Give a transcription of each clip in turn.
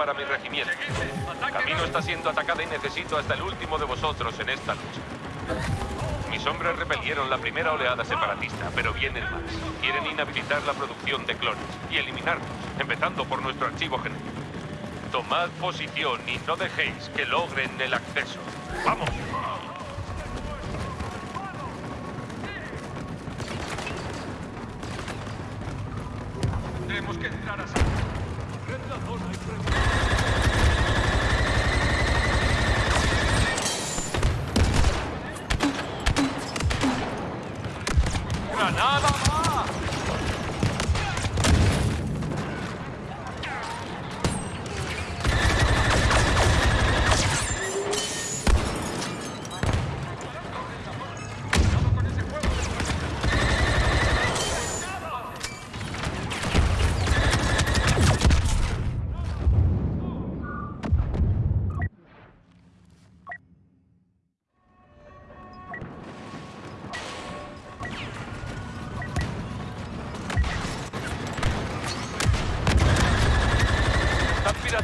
para mi regimiento. Camino está siendo atacada y necesito hasta el último de vosotros en esta lucha. Mis hombres repelieron la primera oleada separatista, pero vienen más. Quieren inhabilitar la producción de clones y eliminarlos, empezando por nuestro archivo genético. Tomad posición y no dejéis que logren el acceso. ¡Vamos! Tenemos que entrar a Red Rinderhaut einbringen.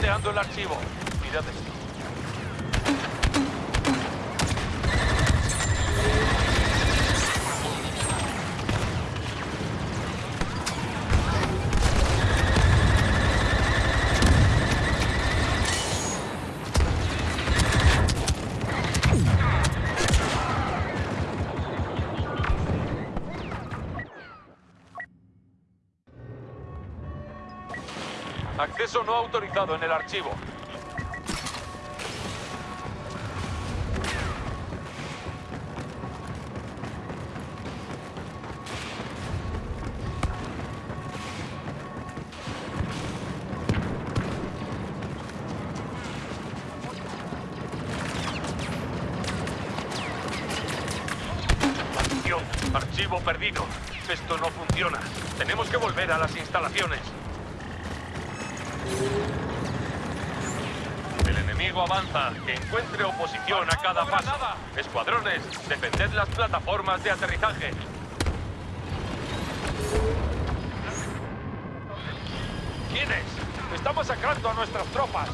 Pirateando el archivo. Acceso no autorizado en el archivo. Archivo perdido. Esto no funciona. Tenemos que volver a las instalaciones. El enemigo avanza. Que encuentre oposición a cada paso. Escuadrones, defended las plataformas de aterrizaje. ¿Quiénes? Está masacrando a nuestras tropas.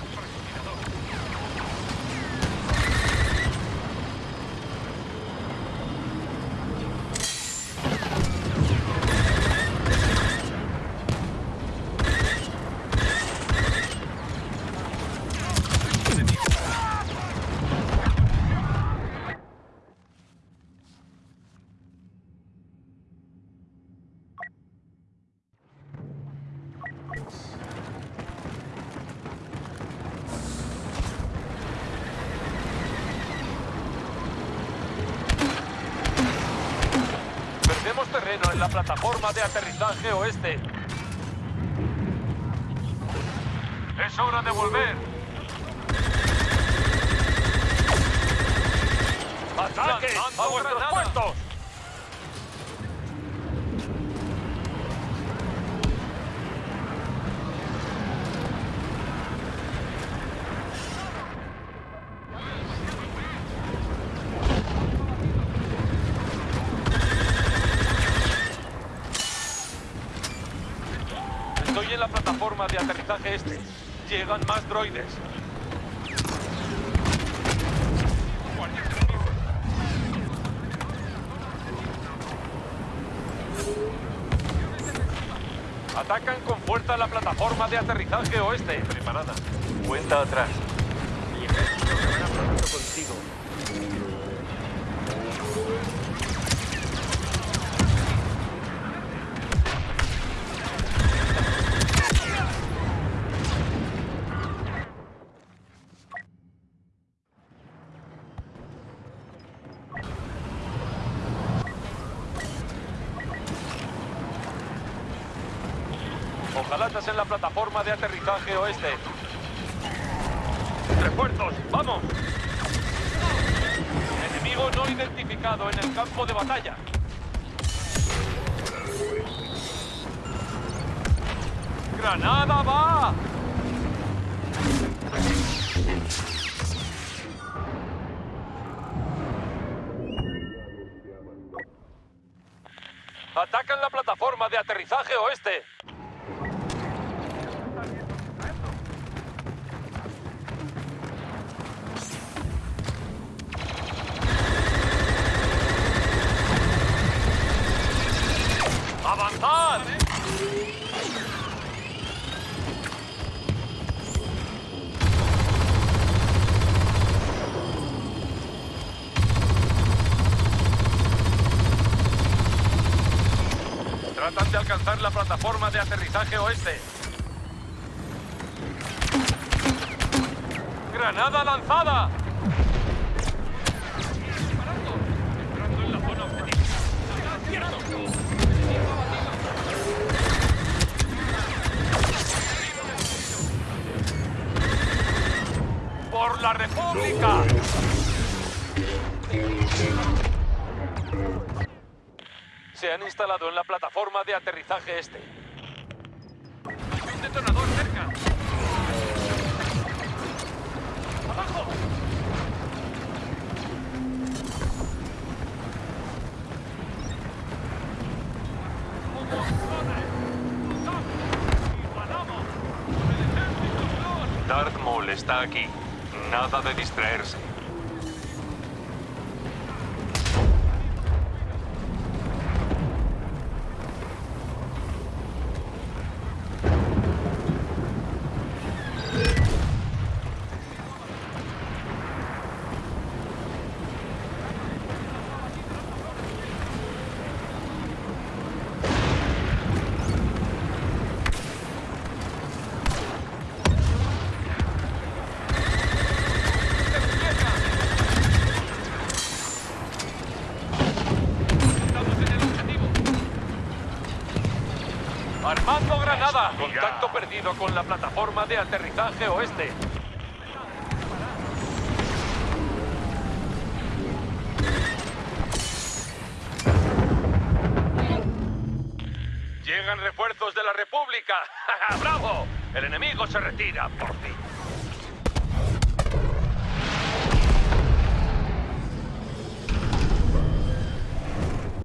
Terreno en la plataforma de aterrizaje oeste. Es hora de volver. ¡Ataque a vuestros puestos! Estoy en la plataforma de aterrizaje este. Llegan más droides. Atacan con fuerza la plataforma de aterrizaje oeste. Preparada. Cuenta atrás. Mi ejército pronto contigo. Ojalatas en la plataforma de aterrizaje oeste. ¡Refuerzos! ¡Vamos! Enemigo no identificado en el campo de batalla. ¡Granada va! Atacan la plataforma de aterrizaje oeste. Alcanzar la plataforma de aterrizaje oeste. ¡Granada lanzada! ¡Por la República! Se han instalado en la plataforma de aterrizaje este. Hay un detonador cerca. Está aquí. Nada de distraerse. Estamos en el objetivo. Armando Granada. Contacto perdido con la plataforma de aterrizaje oeste. Llegan refuerzos de la República. ¡Bravo! El enemigo se retira, por fin.